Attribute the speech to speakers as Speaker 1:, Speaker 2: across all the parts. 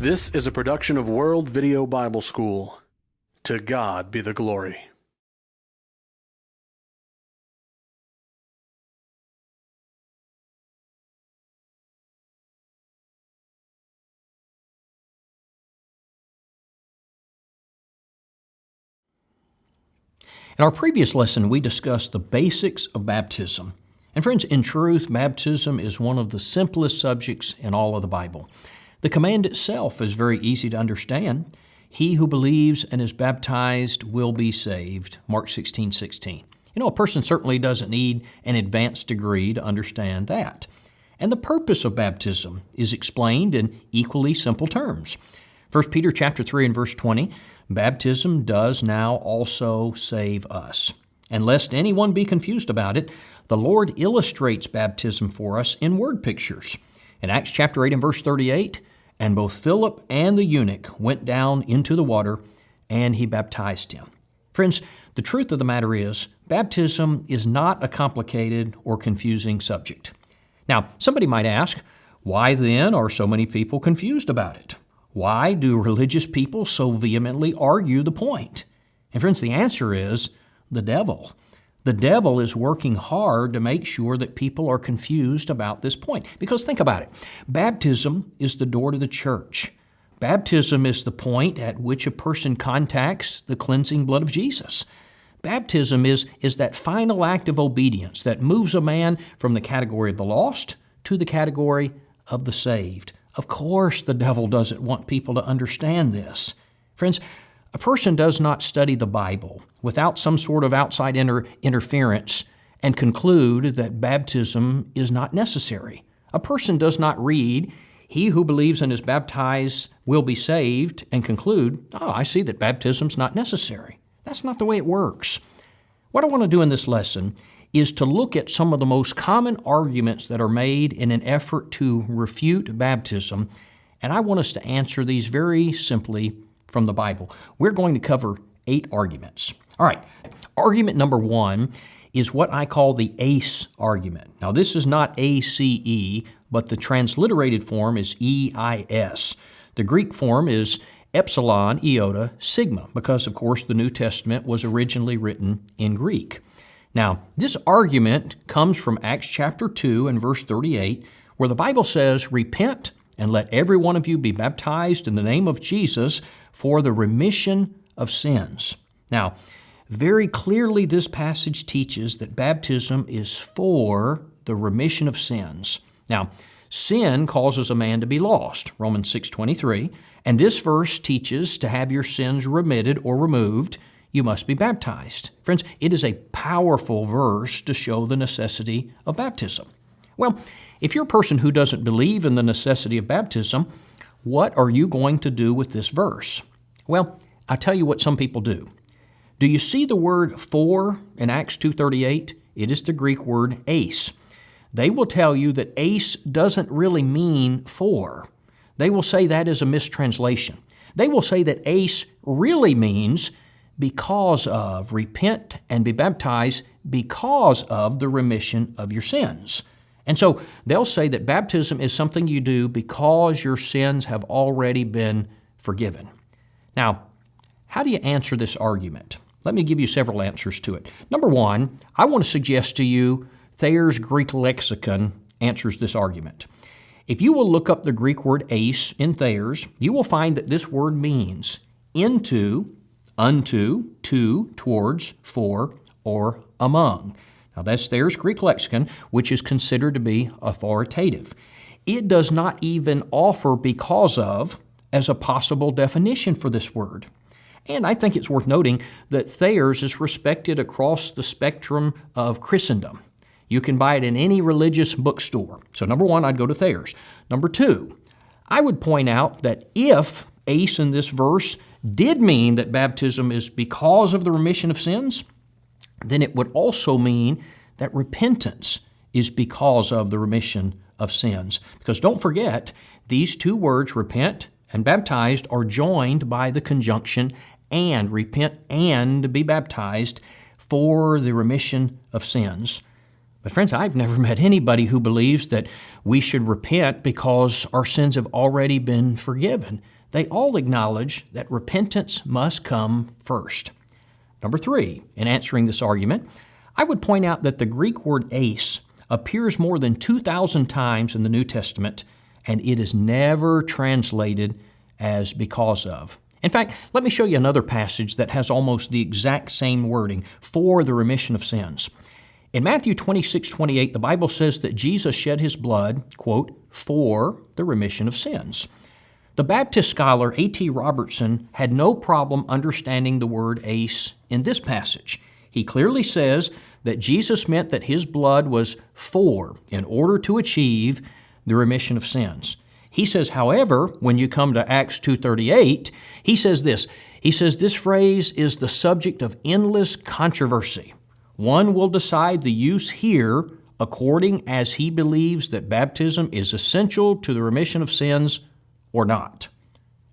Speaker 1: This is a production of World Video Bible School. To God be the glory.
Speaker 2: In our previous lesson, we discussed the basics of baptism. And friends, in truth, baptism is one of the simplest subjects in all of the Bible. The command itself is very easy to understand. He who believes and is baptized will be saved. Mark 16, 16. You know, a person certainly doesn't need an advanced degree to understand that. And the purpose of baptism is explained in equally simple terms. 1 Peter chapter 3 and verse 20 Baptism does now also save us. And lest anyone be confused about it, the Lord illustrates baptism for us in word pictures. In Acts chapter 8 and verse 38, and both Philip and the eunuch went down into the water, and he baptized him. Friends, the truth of the matter is, baptism is not a complicated or confusing subject. Now, somebody might ask, why then are so many people confused about it? Why do religious people so vehemently argue the point? And friends, the answer is the devil. The devil is working hard to make sure that people are confused about this point. Because think about it baptism is the door to the church. Baptism is the point at which a person contacts the cleansing blood of Jesus. Baptism is, is that final act of obedience that moves a man from the category of the lost to the category of the saved. Of course, the devil doesn't want people to understand this. Friends, a person does not study the Bible without some sort of outside inter- interference and conclude that baptism is not necessary. A person does not read, He who believes and is baptized will be saved, and conclude, Oh, I see that baptism's not necessary. That's not the way it works. What I want to do in this lesson is to look at some of the most common arguments that are made in an effort to refute baptism, and I want us to answer these very simply from the Bible. We're going to cover eight arguments. All right, argument number one is what I call the ACE argument. Now, this is not ACE, but the transliterated form is EIS. The Greek form is epsilon iota sigma, because, of course, the New Testament was originally written in Greek. Now, this argument comes from Acts chapter 2 and verse 38, where the Bible says, Repent and let every one of you be baptized in the name of Jesus for the remission of sins. Now, very clearly, this passage teaches that baptism is for the remission of sins. Now, sin causes a man to be lost, Romans 6:23, and this verse teaches to have your sins remitted or removed you must be baptized. Friends, it is a powerful verse to show the necessity of baptism. Well, if you're a person who doesn't believe in the necessity of baptism, what are you going to do with this verse? Well, i tell you what some people do. Do you see the word for in Acts 2:38? It is the Greek word ace. They will tell you that ace doesn't really mean for. They will say that is a mistranslation. They will say that ace really means because of, repent and be baptized because of the remission of your sins. And so they'll say that baptism is something you do because your sins have already been forgiven. Now, how do you answer this argument? Let me give you several answers to it. Number one, I want to suggest to you Thayer's Greek lexicon answers this argument. If you will look up the Greek word eis in Thayer's, you will find that this word means into unto, to, towards, for, or among. Now that's Thayer's Greek lexicon, which is considered to be authoritative. It does not even offer because of as a possible definition for this word. And I think it's worth noting that Thayer's is respected across the spectrum of Christendom. You can buy it in any religious bookstore. So, number one, I'd go to Thayer's. Number two, I would point out that if ace in this verse did mean that baptism is because of the remission of sins, then it would also mean that repentance is because of the remission of sins. Because don't forget, these two words, repent and baptized, are joined by the conjunction and, repent and be baptized for the remission of sins. But, friends, I've never met anybody who believes that we should repent because our sins have already been forgiven. They all acknowledge that repentance must come first. Number three, in answering this argument, I would point out that the Greek word ace appears more than 2,000 times in the New Testament, and it is never translated as because of. In fact, let me show you another passage that has almost the exact same wording for the remission of sins. In Matthew 26, 28, the Bible says that Jesus shed his blood, quote, for the remission of sins. The Baptist scholar A.T. Robertson had no problem understanding the word ace in this passage. He clearly says that Jesus meant that his blood was for, in order to achieve the remission of sins. He says, however, when you come to Acts 2:38, he says this. He says this phrase is the subject of endless controversy. One will decide the use here according as he believes that baptism is essential to the remission of sins or not.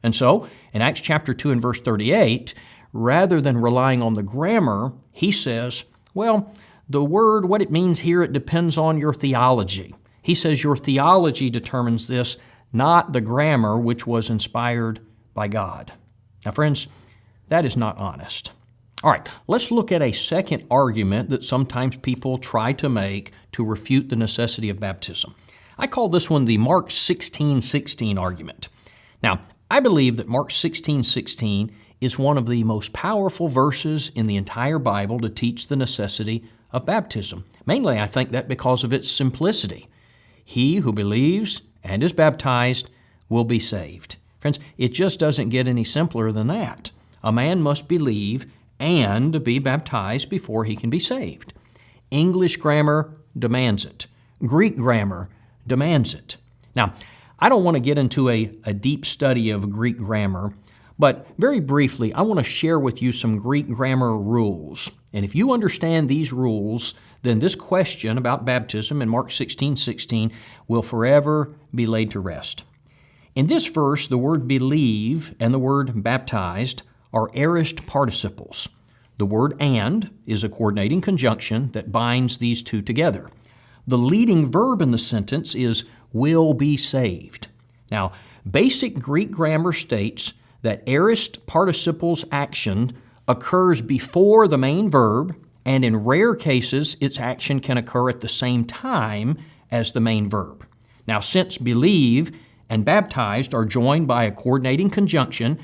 Speaker 2: And so, in Acts chapter 2 and verse 38, rather than relying on the grammar, he says, well, the word, what it means here, it depends on your theology. He says your theology determines this, not the grammar which was inspired by God. Now, friends, that is not honest. All right, let's look at a second argument that sometimes people try to make to refute the necessity of baptism. I call this one the Mark 16 16 argument. Now, I believe that Mark 16 16 is one of the most powerful verses in the entire Bible to teach the necessity of baptism. Mainly, I think that because of its simplicity. He who believes and is baptized will be saved. Friends, it just doesn't get any simpler than that. A man must believe and be baptized before he can be saved. English grammar demands it. Greek grammar demands it. Now, I don't want to get into a, a deep study of Greek grammar, but very briefly, I want to share with you some Greek grammar rules. And if you understand these rules, then this question about baptism in Mark 16 16 will forever be laid to rest. In this verse, the word believe and the word baptized are aorist participles. The word and is a coordinating conjunction that binds these two together. The leading verb in the sentence is will be saved. Now, basic Greek grammar states that aorist participles action occurs before the main verb, and in rare cases, its action can occur at the same time as the main verb. Now, since believe and baptized are joined by a coordinating conjunction,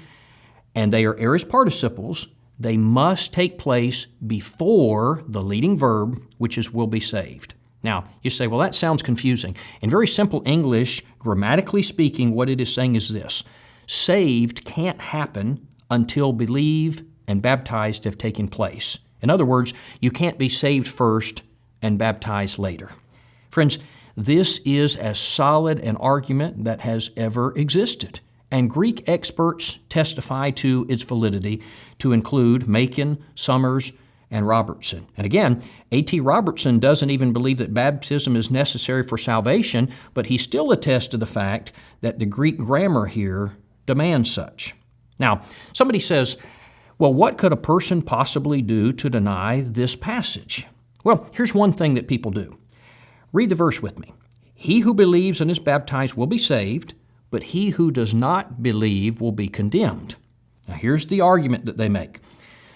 Speaker 2: and they are aorist participles, they must take place before the leading verb, which is will be saved. Now, you say, well, that sounds confusing. In very simple English, grammatically speaking, what it is saying is this saved can't happen until believe and baptized have taken place. In other words, you can't be saved first and baptized later. Friends, this is as solid an argument that has ever existed and Greek experts testify to its validity to include Machen, Summers, and Robertson. And again, A.T. Robertson doesn't even believe that baptism is necessary for salvation, but he still attests to the fact that the Greek grammar here demands such. Now, somebody says, well, what could a person possibly do to deny this passage? Well, here's one thing that people do. Read the verse with me. He who believes and is baptized will be saved, but he who does not believe will be condemned. Now, here's the argument that they make.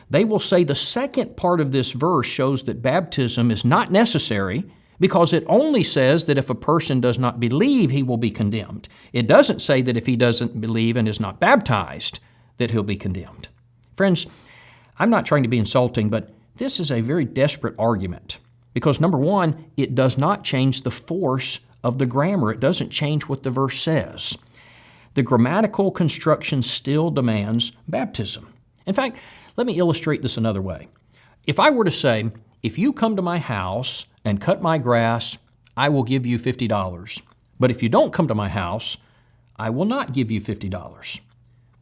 Speaker 2: They will say the second part of this verse shows that baptism is not necessary because it only says that if a person does not believe, he will be condemned. It doesn't say that if he doesn't believe and is not baptized, that he'll be condemned. Friends, I'm not trying to be insulting, but this is a very desperate argument because number one, it does not change the force of the grammar. It doesn't change what the verse says the grammatical construction still demands baptism. In fact, let me illustrate this another way. If I were to say, if you come to my house and cut my grass, I will give you $50. But if you don't come to my house, I will not give you $50.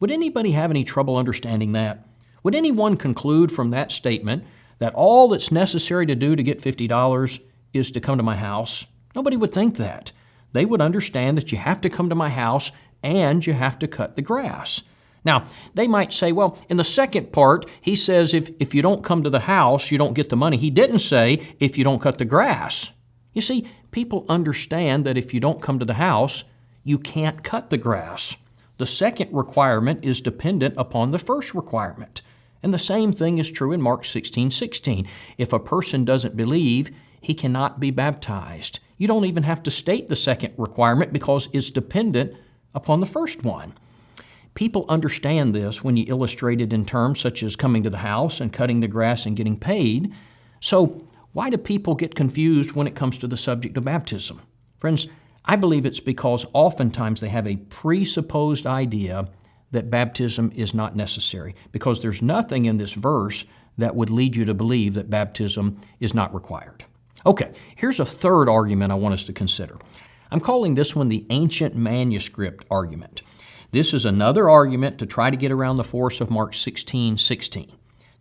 Speaker 2: Would anybody have any trouble understanding that? Would anyone conclude from that statement that all that's necessary to do to get $50 is to come to my house? Nobody would think that. They would understand that you have to come to my house and you have to cut the grass. Now, they might say, well, in the second part, he says if, if you don't come to the house, you don't get the money. He didn't say if you don't cut the grass, You see, people understand that if you don't come to the house, you can't cut the grass. The second requirement is dependent upon the first requirement. And the same thing is true in Mark 16 16. If a person doesn't believe, he cannot be baptized. You don't even have to state the second requirement because it's dependent upon the first one. People understand this when you illustrate it in terms such as coming to the house and cutting the grass and getting paid. So, why do people get confused when it comes to the subject of baptism? Friends, I believe it's because oftentimes they have a presupposed idea that baptism is not necessary, because there's nothing in this verse that would lead you to believe that baptism is not required. Okay, here's a third argument I want us to consider. I'm calling this one the ancient manuscript argument. This is another argument to try to get around the force of Mark 16 16.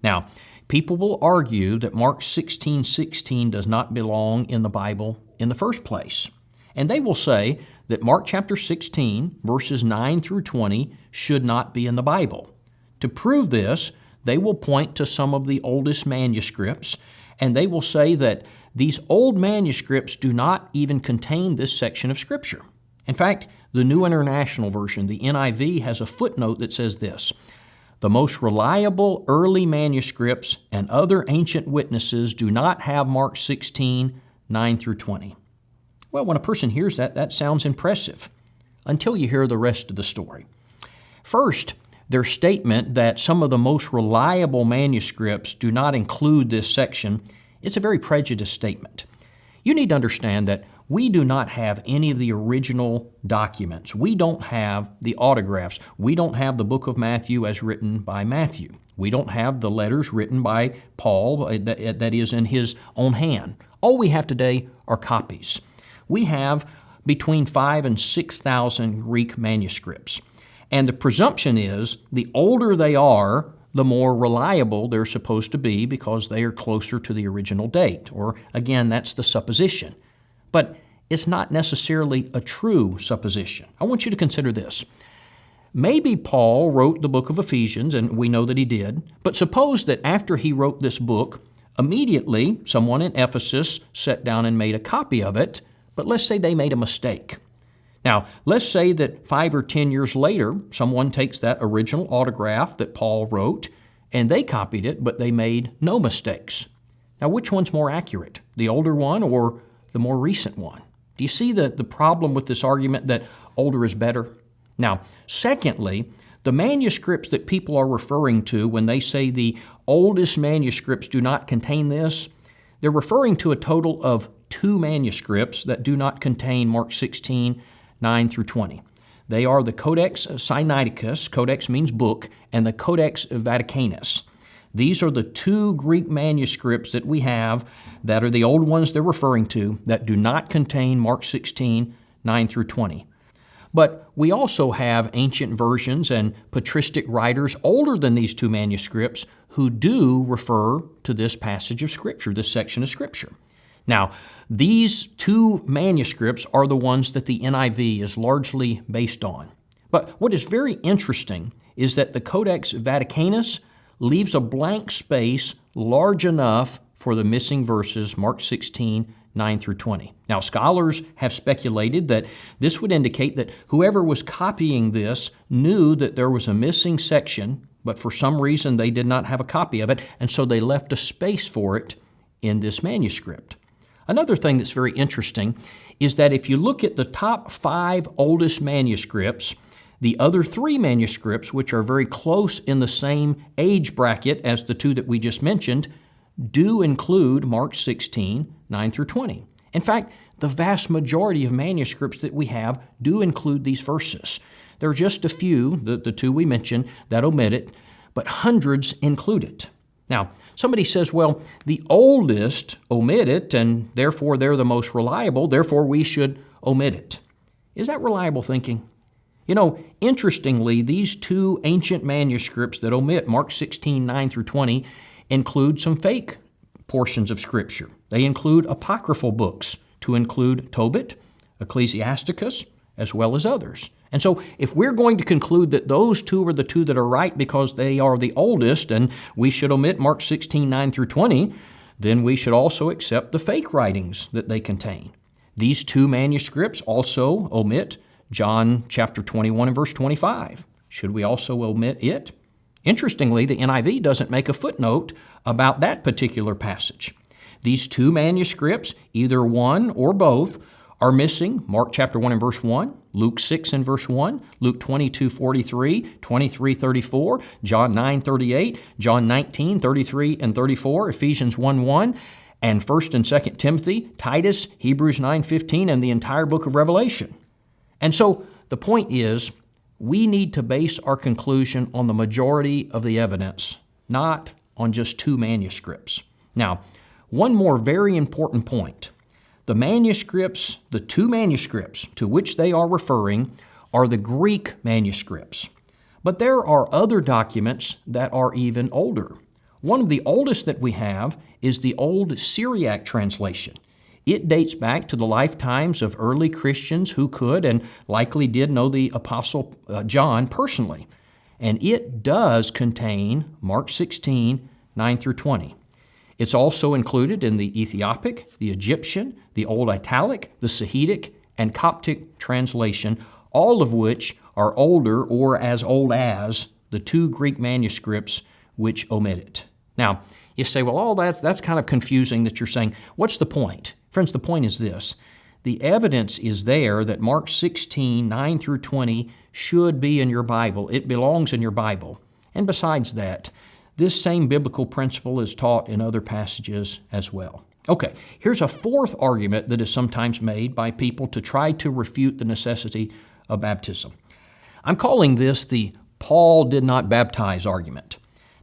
Speaker 2: Now, people will argue that Mark 16 16 does not belong in the Bible in the first place. And they will say that Mark chapter 16, verses 9 through 20, should not be in the Bible. To prove this, they will point to some of the oldest manuscripts, and they will say that these old manuscripts do not even contain this section of Scripture. In fact, the New International Version, the NIV, has a footnote that says this The most reliable early manuscripts and other ancient witnesses do not have Mark 16, 9 through 20. Well, when a person hears that, that sounds impressive until you hear the rest of the story. First, their statement that some of the most reliable manuscripts do not include this section is a very prejudiced statement. You need to understand that we do not have any of the original documents. We don't have the autographs. We don't have the book of Matthew as written by Matthew. We don't have the letters written by Paul uh, that is in his own hand. All we have today are copies. We have between five and 6,000 Greek manuscripts. And the presumption is the older they are, the more reliable they're supposed to be because they are closer to the original date. Or again, that's the supposition but it's not necessarily a true supposition. I want you to consider this. Maybe Paul wrote the book of Ephesians, and we know that he did, but suppose that after he wrote this book, immediately someone in Ephesus sat down and made a copy of it, but let's say they made a mistake. Now, let's say that five or ten years later, someone takes that original autograph that Paul wrote and they copied it, but they made no mistakes. Now, which one's more accurate, the older one or the more recent one. Do you see the, the problem with this argument that older is better? Now, secondly, the manuscripts that people are referring to when they say the oldest manuscripts do not contain this, they're referring to a total of two manuscripts that do not contain Mark 16, 9 through 20. They are the Codex Sinaiticus, Codex means book, and the Codex Vaticanus. These are the two Greek manuscripts that we have that are the old ones they're referring to that do not contain Mark 16, 9 through 20. But we also have ancient versions and patristic writers older than these two manuscripts who do refer to this passage of Scripture, this section of Scripture. Now, these two manuscripts are the ones that the NIV is largely based on. But what is very interesting is that the Codex Vaticanus leaves a blank space large enough for the missing verses, Mark 16, 9 through 20. Now, scholars have speculated that this would indicate that whoever was copying this knew that there was a missing section, but for some reason they did not have a copy of it, and so they left a space for it in this manuscript. Another thing that's very interesting is that if you look at the top five oldest manuscripts, the other three manuscripts, which are very close in the same age bracket as the two that we just mentioned, do include Mark 16, 9 through 20. In fact, the vast majority of manuscripts that we have do include these verses. There are just a few, the, the two we mentioned, that omit it, but hundreds include it. Now, somebody says, well, the oldest omit it, and therefore they're the most reliable, therefore we should omit it. Is that reliable thinking? You know, interestingly, these two ancient manuscripts that omit Mark 16, 9 through 20 include some fake portions of Scripture. They include apocryphal books, to include Tobit, Ecclesiasticus, as well as others. And so, if we're going to conclude that those two are the two that are right because they are the oldest and we should omit Mark 16, 9 through 20, then we should also accept the fake writings that they contain. These two manuscripts also omit John chapter 21 and verse 25. Should we also omit it? Interestingly, the NIV doesn't make a footnote about that particular passage. These two manuscripts, either one or both, are missing Mark chapter 1 and verse 1, Luke 6 and verse 1, Luke 22 43, 23 34, John 9 38, John 19 33 and 34, Ephesians 1 1, and 1st and 2nd Timothy, Titus, Hebrews 9 15, and the entire book of Revelation. And so the point is, we need to base our conclusion on the majority of the evidence, not on just two manuscripts. Now, one more very important point. The manuscripts, the two manuscripts to which they are referring, are the Greek manuscripts. But there are other documents that are even older. One of the oldest that we have is the Old Syriac translation. It dates back to the lifetimes of early Christians who could and likely did know the Apostle uh, John personally. And it does contain Mark 16, 9 through 20. It's also included in the Ethiopic, the Egyptian, the Old Italic, the Sahidic, and Coptic translation, all of which are older or as old as the two Greek manuscripts which omit it. Now, you say, well, all that's, that's kind of confusing that you're saying, what's the point? Friends, the point is this the evidence is there that Mark 16, 9 through 20 should be in your Bible. It belongs in your Bible. And besides that, this same biblical principle is taught in other passages as well. Okay, here's a fourth argument that is sometimes made by people to try to refute the necessity of baptism. I'm calling this the Paul did not baptize argument.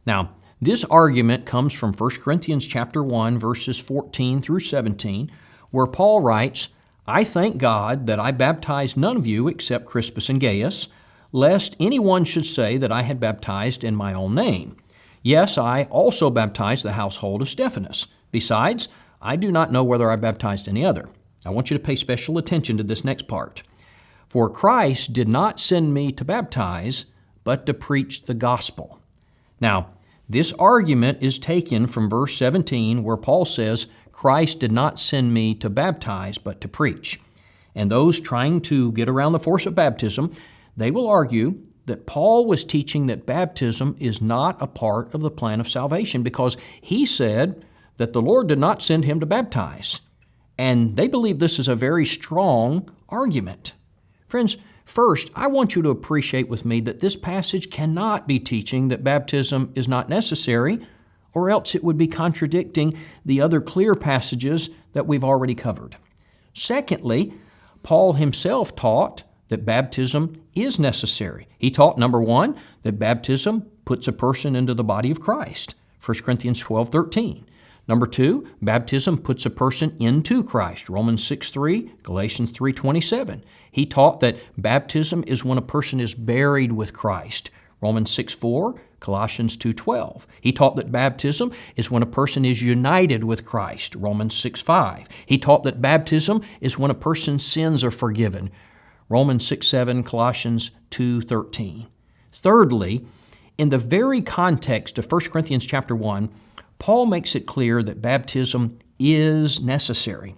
Speaker 2: Now, this argument comes from 1 Corinthians chapter 1 verses 14 through 17 where Paul writes, I thank God that I baptized none of you except Crispus and Gaius, lest anyone should say that I had baptized in my own name. Yes, I also baptized the household of Stephanas. Besides, I do not know whether I baptized any other. I want you to pay special attention to this next part. For Christ did not send me to baptize, but to preach the gospel. Now, this argument is taken from verse 17, where Paul says, Christ did not send me to baptize, but to preach. And those trying to get around the force of baptism, they will argue that Paul was teaching that baptism is not a part of the plan of salvation because he said that the Lord did not send him to baptize. And they believe this is a very strong argument. Friends, first, I want you to appreciate with me that this passage cannot be teaching that baptism is not necessary or else it would be contradicting the other clear passages that we've already covered. Secondly, Paul himself taught that baptism is necessary. He taught, number one, that baptism puts a person into the body of Christ, 1 Corinthians 12 13. Number two, baptism puts a person into Christ, Romans 6 3, Galatians 3 27. He taught that baptism is when a person is buried with Christ, Romans 6 4, Colossians 2:12. He taught that baptism is when a person is united with Christ, Romans 6:5. He taught that baptism is when a person's sins are forgiven, Romans 6:7, Colossians 2:13. Thirdly, in the very context of 1 Corinthians chapter 1, Paul makes it clear that baptism is necessary.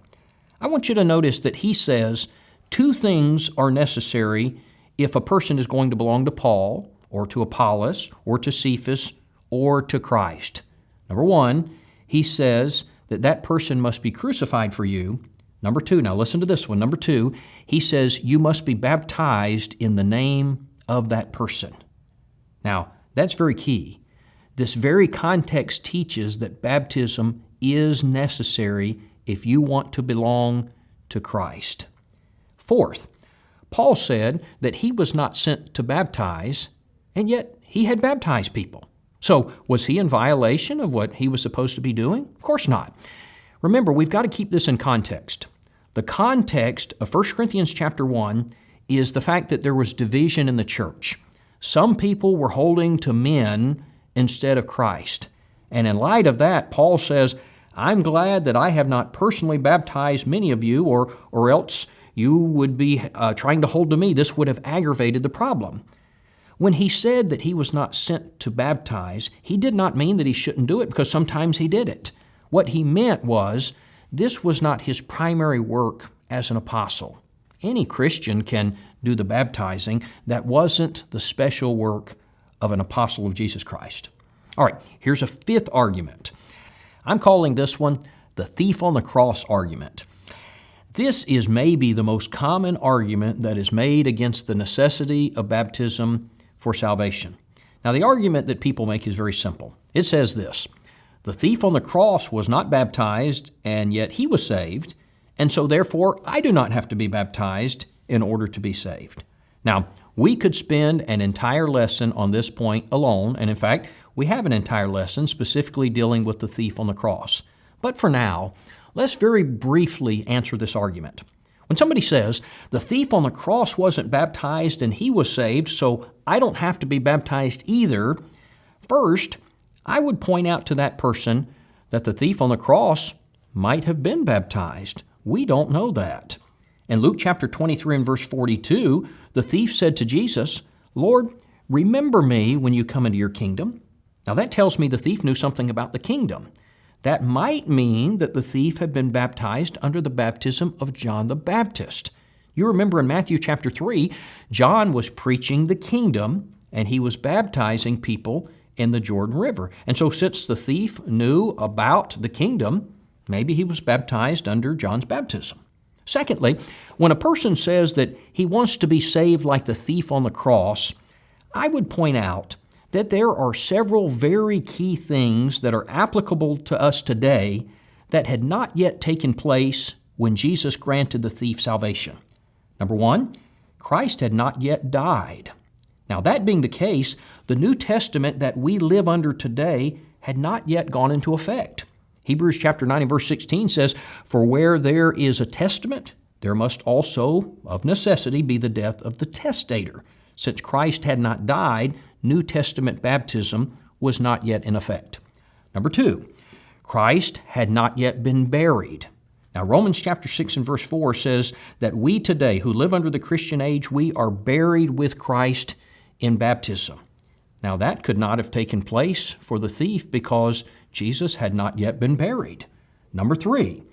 Speaker 2: I want you to notice that he says two things are necessary if a person is going to belong to Paul or to Apollos, or to Cephas, or to Christ. Number one, he says that that person must be crucified for you. Number two, now listen to this one. Number two, he says you must be baptized in the name of that person. Now, that's very key. This very context teaches that baptism is necessary if you want to belong to Christ. Fourth, Paul said that he was not sent to baptize, and yet he had baptized people. So, was he in violation of what he was supposed to be doing? Of course not. Remember, we've got to keep this in context. The context of 1 Corinthians chapter 1 is the fact that there was division in the church. Some people were holding to men instead of Christ. And in light of that, Paul says, I'm glad that I have not personally baptized many of you, or, or else you would be uh, trying to hold to me. This would have aggravated the problem. When he said that he was not sent to baptize, he did not mean that he shouldn't do it because sometimes he did it. What he meant was this was not his primary work as an apostle. Any Christian can do the baptizing. That wasn't the special work of an apostle of Jesus Christ. All right, here's a fifth argument. I'm calling this one the thief on the cross argument. This is maybe the most common argument that is made against the necessity of baptism for salvation. Now, the argument that people make is very simple. It says this The thief on the cross was not baptized, and yet he was saved, and so therefore I do not have to be baptized in order to be saved. Now, we could spend an entire lesson on this point alone, and in fact, we have an entire lesson specifically dealing with the thief on the cross. But for now, let's very briefly answer this argument. When somebody says, the thief on the cross wasn't baptized and he was saved, so I don't have to be baptized either, first, I would point out to that person that the thief on the cross might have been baptized. We don't know that. In Luke chapter 23 and verse 42, the thief said to Jesus, Lord, remember me when you come into your kingdom. Now that tells me the thief knew something about the kingdom. That might mean that the thief had been baptized under the baptism of John the Baptist. You remember in Matthew chapter 3, John was preaching the kingdom and he was baptizing people in the Jordan River. And so, since the thief knew about the kingdom, maybe he was baptized under John's baptism. Secondly, when a person says that he wants to be saved like the thief on the cross, I would point out that there are several very key things that are applicable to us today that had not yet taken place when Jesus granted the thief salvation. Number one, Christ had not yet died. Now, that being the case, the New Testament that we live under today had not yet gone into effect. Hebrews chapter 9 and verse 16 says, For where there is a testament, there must also, of necessity, be the death of the testator. Since Christ had not died, New Testament baptism was not yet in effect. Number two, Christ had not yet been buried. Now, Romans chapter 6 and verse 4 says that we today, who live under the Christian age, we are buried with Christ in baptism. Now, that could not have taken place for the thief because Jesus had not yet been buried. Number three,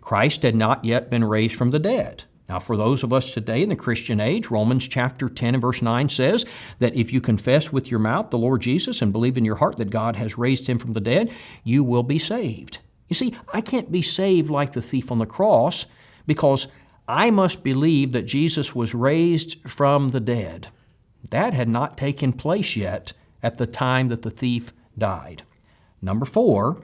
Speaker 2: Christ had not yet been raised from the dead. Now, for those of us today in the Christian age, Romans chapter 10 and verse 9 says that if you confess with your mouth the Lord Jesus and believe in your heart that God has raised him from the dead, you will be saved. You see, I can't be saved like the thief on the cross because I must believe that Jesus was raised from the dead. That had not taken place yet at the time that the thief died. Number four,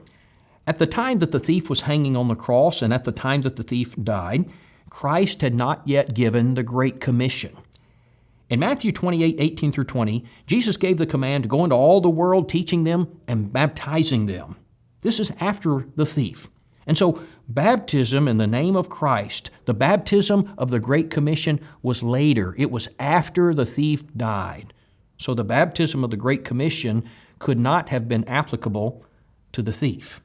Speaker 2: at the time that the thief was hanging on the cross and at the time that the thief died, Christ had not yet given the Great Commission. In Matthew 28 18 through 20, Jesus gave the command to go into all the world, teaching them and baptizing them. This is after the thief. And so, baptism in the name of Christ, the baptism of the Great Commission, was later. It was after the thief died. So, the baptism of the Great Commission could not have been applicable to the thief.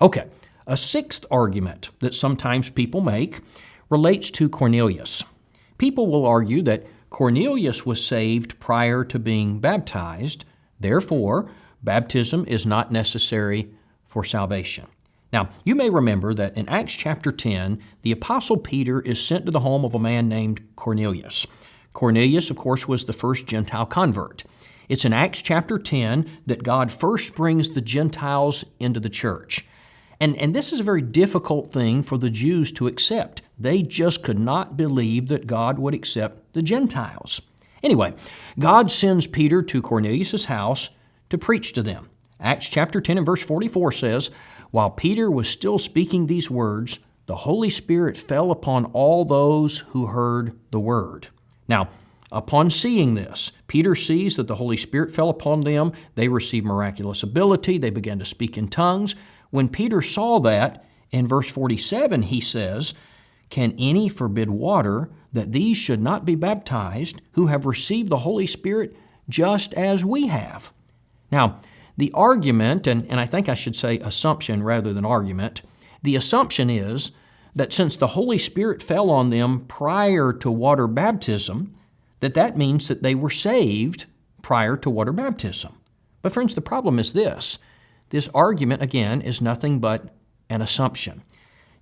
Speaker 2: Okay, a sixth argument that sometimes people make relates to Cornelius. People will argue that Cornelius was saved prior to being baptized, therefore, baptism is not necessary for salvation. Now, you may remember that in Acts chapter 10, the Apostle Peter is sent to the home of a man named Cornelius. Cornelius, of course, was the first Gentile convert. It's in Acts chapter 10 that God first brings the Gentiles into the church. And, and this is a very difficult thing for the Jews to accept. They just could not believe that God would accept the Gentiles. Anyway, God sends Peter to Cornelius' house to preach to them. Acts chapter 10 and verse 44 says, While Peter was still speaking these words, the Holy Spirit fell upon all those who heard the word. Now, Upon seeing this, Peter sees that the Holy Spirit fell upon them. They received miraculous ability. They began to speak in tongues. When Peter saw that, in verse 47, he says, Can any forbid water that these should not be baptized who have received the Holy Spirit just as we have? Now, the argument, and, and I think I should say assumption rather than argument, the assumption is that since the Holy Spirit fell on them prior to water baptism, that that means that they were saved prior to water baptism. But friends, the problem is this. This argument, again, is nothing but an assumption.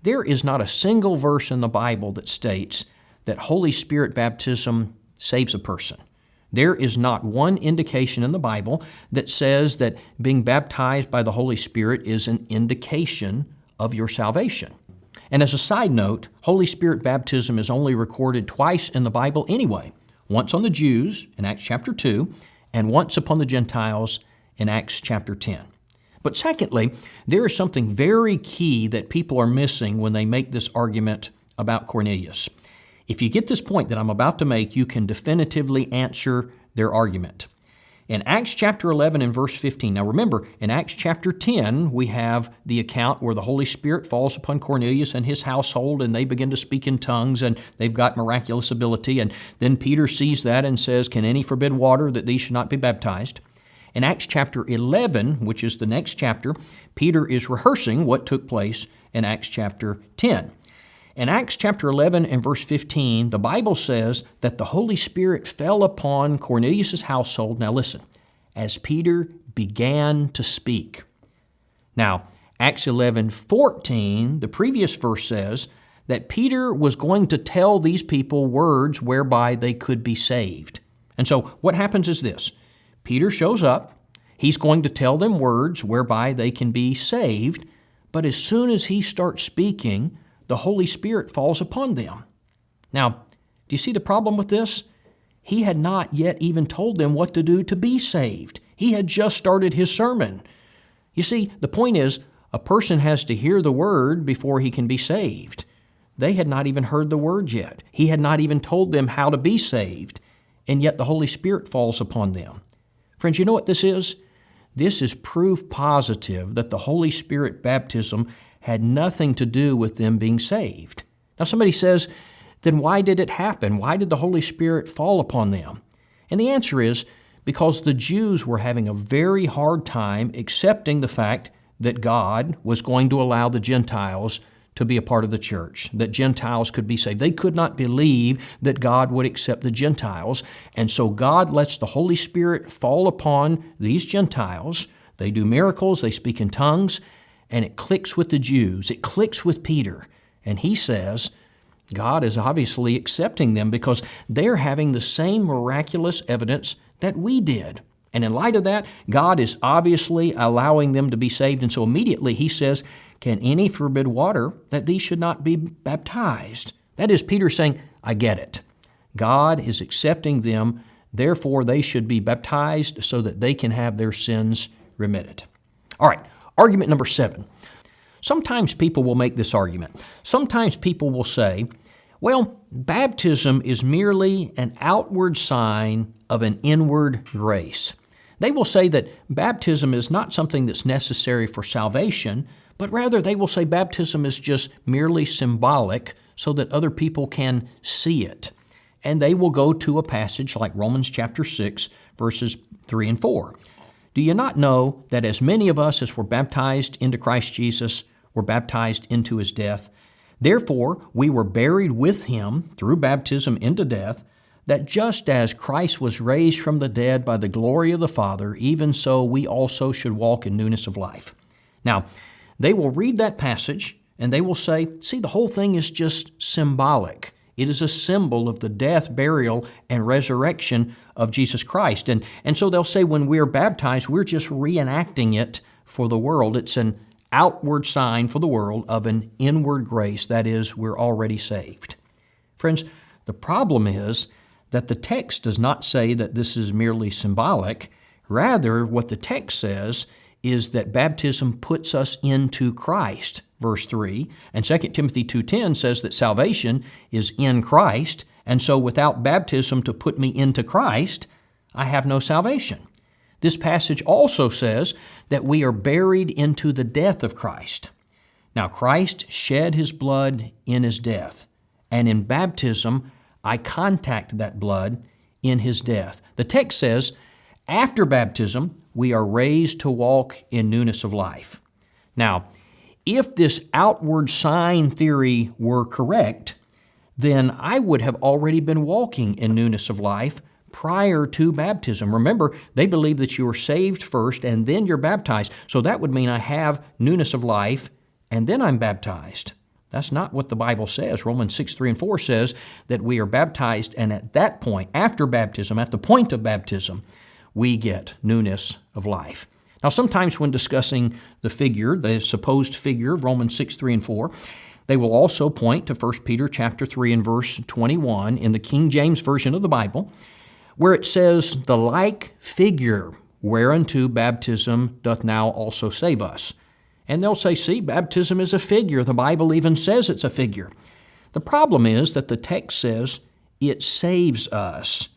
Speaker 2: There is not a single verse in the Bible that states that Holy Spirit baptism saves a person. There is not one indication in the Bible that says that being baptized by the Holy Spirit is an indication of your salvation. And as a side note, Holy Spirit baptism is only recorded twice in the Bible anyway once on the Jews in Acts chapter 2, and once upon the Gentiles in Acts chapter 10. But secondly, there is something very key that people are missing when they make this argument about Cornelius. If you get this point that I'm about to make, you can definitively answer their argument. In Acts chapter 11 and verse 15, now remember, in Acts chapter 10, we have the account where the Holy Spirit falls upon Cornelius and his household, and they begin to speak in tongues, and they've got miraculous ability. And then Peter sees that and says, Can any forbid water that these should not be baptized? In Acts chapter 11, which is the next chapter, Peter is rehearsing what took place in Acts chapter 10. In Acts chapter 11 and verse 15, the Bible says that the Holy Spirit fell upon Cornelius' household. Now listen, as Peter began to speak. Now, Acts 11 14, the previous verse says that Peter was going to tell these people words whereby they could be saved. And so what happens is this Peter shows up, he's going to tell them words whereby they can be saved, but as soon as he starts speaking, the Holy Spirit falls upon them. Now, do you see the problem with this? He had not yet even told them what to do to be saved. He had just started his sermon. You see, the point is, a person has to hear the word before he can be saved. They had not even heard the word yet. He had not even told them how to be saved, and yet the Holy Spirit falls upon them. Friends, you know what this is? This is proof positive that the Holy Spirit baptism had nothing to do with them being saved. Now, somebody says, then why did it happen? Why did the Holy Spirit fall upon them? And the answer is because the Jews were having a very hard time accepting the fact that God was going to allow the Gentiles to be a part of the church, that Gentiles could be saved. They could not believe that God would accept the Gentiles. And so God lets the Holy Spirit fall upon these Gentiles. They do miracles, they speak in tongues, and it clicks with the Jews. It clicks with Peter. And he says, God is obviously accepting them because they're having the same miraculous evidence that we did. And in light of that, God is obviously allowing them to be saved. And so immediately he says, Can any forbid water that these should not be baptized? That is Peter saying, I get it. God is accepting them, therefore they should be baptized so that they can have their sins remitted. All right, Argument number seven. Sometimes people will make this argument. Sometimes people will say, well, baptism is merely an outward sign of an inward grace. They will say that baptism is not something that's necessary for salvation, but rather they will say baptism is just merely symbolic so that other people can see it. And they will go to a passage like Romans chapter 6, verses 3 and 4. Do you not know that as many of us as were baptized into Christ Jesus were baptized into his death? Therefore, we were buried with him through baptism into death, that just as Christ was raised from the dead by the glory of the Father, even so we also should walk in newness of life. Now, they will read that passage and they will say, see, the whole thing is just symbolic. It is a symbol of the death, burial, and resurrection of Jesus Christ. And, and so they'll say when we're baptized, we're just reenacting it for the world. It's an outward sign for the world of an inward grace, that is, we're already saved. Friends, the problem is that the text does not say that this is merely symbolic. Rather, what the text says is that baptism puts us into Christ verse 3. And 2 Timothy 2:10 says that salvation is in Christ, and so without baptism to put me into Christ, I have no salvation. This passage also says that we are buried into the death of Christ. Now, Christ shed his blood in his death, and in baptism, I contact that blood in his death. The text says, after baptism, we are raised to walk in newness of life. Now, if this outward sign theory were correct, then I would have already been walking in newness of life prior to baptism. Remember, they believe that you are saved first and then you're baptized. So that would mean I have newness of life and then I'm baptized. That's not what the Bible says. Romans 6, 3, and 4 says that we are baptized, and at that point, after baptism, at the point of baptism, we get newness of life. Now, sometimes when discussing the figure, the supposed figure of Romans 6, 3, and 4, they will also point to 1 Peter chapter 3 and verse 21 in the King James Version of the Bible, where it says, The like figure whereunto baptism doth now also save us. And they'll say, see, baptism is a figure. The Bible even says it's a figure. The problem is that the text says it saves us.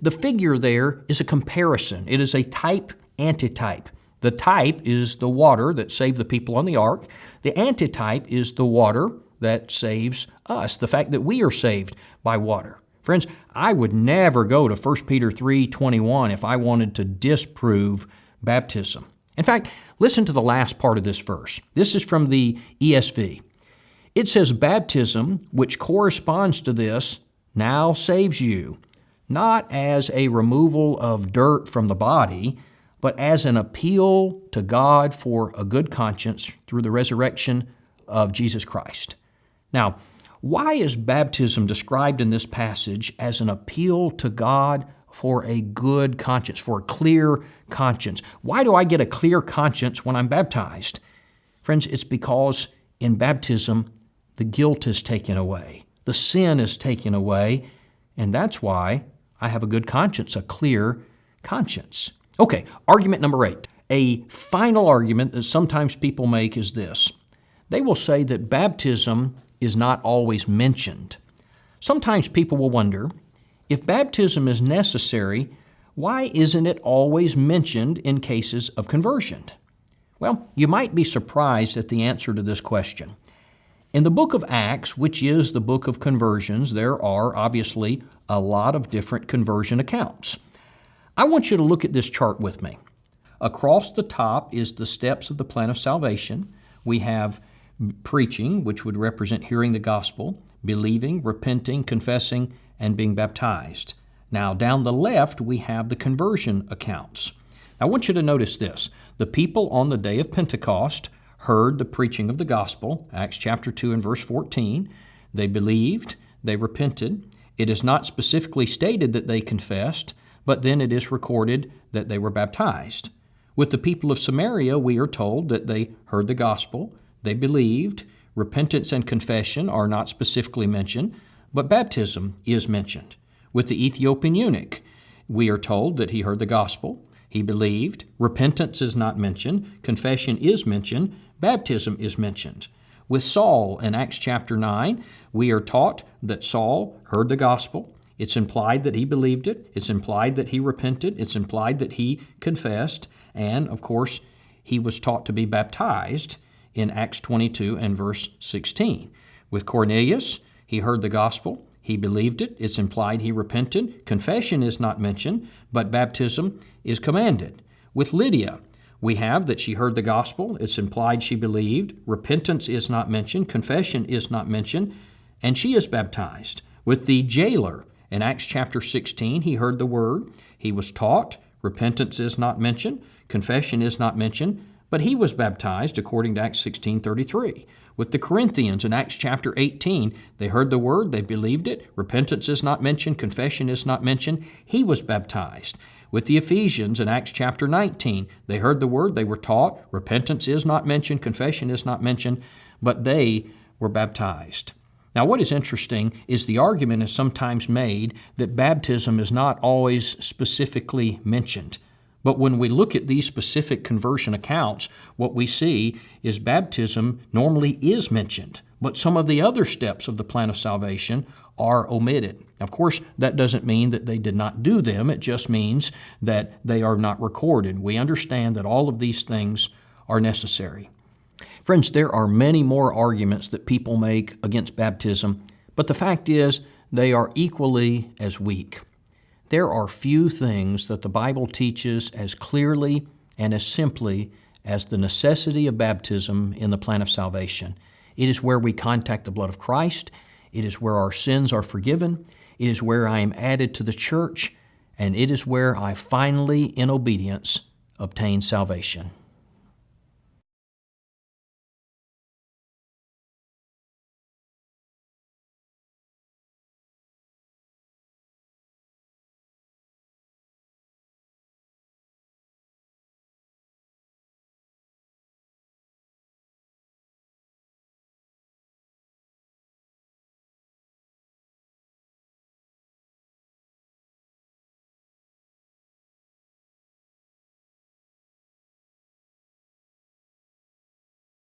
Speaker 2: The figure there is a comparison, it is a type antitype. The type is the water that saved the people on the ark. The antitype is the water that saves us, the fact that we are saved by water. Friends, I would never go to 1 Peter 3:21 if I wanted to disprove baptism. In fact, listen to the last part of this verse. This is from the ESV. It says, Baptism, which corresponds to this, now saves you, not as a removal of dirt from the body, but as an appeal to God for a good conscience through the resurrection of Jesus Christ. Now, why is baptism described in this passage as an appeal to God for a good conscience, for a clear conscience. Why do I get a clear conscience when I'm baptized? Friends, it's because in baptism, the guilt is taken away, the sin is taken away, and that's why I have a good conscience, a clear conscience. Okay, argument number eight. A final argument that sometimes people make is this they will say that baptism is not always mentioned. Sometimes people will wonder if baptism is necessary, why isn't it always mentioned in cases of conversion? Well, you might be surprised at the answer to this question. In the book of Acts, which is the book of conversions, there are obviously a lot of different conversion accounts. I want you to look at this chart with me. Across the top is the steps of the plan of salvation. We have preaching, which would represent hearing the gospel, believing, repenting, confessing, and being baptized. Now, down the left, we have the conversion accounts. I want you to notice this. The people on the day of Pentecost heard the preaching of the gospel, Acts chapter 2 and verse 14. They believed, they repented. It is not specifically stated that they confessed, but then it is recorded that they were baptized. With the people of Samaria, we are told that they heard the gospel, they believed, repentance and confession are not specifically mentioned, but baptism is mentioned. With the Ethiopian eunuch, we are told that he heard the gospel, he believed, repentance is not mentioned, confession is mentioned, baptism is mentioned. With Saul in Acts chapter 9, we are taught that Saul heard the gospel. It's implied that he believed it, it's implied that he repented, it's implied that he confessed, and of course, he was taught to be baptized in Acts 22 and verse 16. With Cornelius, he heard the gospel. He believed it. It's implied he repented. Confession is not mentioned, but baptism is commanded. With Lydia, we have that she heard the gospel. It's implied she believed. Repentance is not mentioned. Confession is not mentioned. And she is baptized. With the jailer, in Acts chapter 16, he heard the word. He was taught. Repentance is not mentioned. Confession is not mentioned. But he was baptized according to Acts 16:33. With the Corinthians in Acts chapter 18, they heard the word, they believed it. Repentance is not mentioned, confession is not mentioned. He was baptized. With the Ephesians in Acts chapter 19, they heard the word, they were taught. Repentance is not mentioned, confession is not mentioned, but they were baptized. Now, what is interesting is the argument is sometimes made that baptism is not always specifically mentioned. But when we look at these specific conversion accounts, what we see is baptism normally is mentioned, but some of the other steps of the plan of salvation are omitted. Of course, that doesn't mean that they did not do them, it just means that they are not recorded. We understand that all of these things are necessary. Friends, there are many more arguments that people make against baptism, but the fact is they are equally as weak. There are few things that the Bible teaches as clearly and as simply as the necessity of baptism in the plan of salvation. It is where we contact the blood of Christ. It is where our sins are forgiven. It is where I am added to the church. And it is where I finally, in obedience, obtain salvation.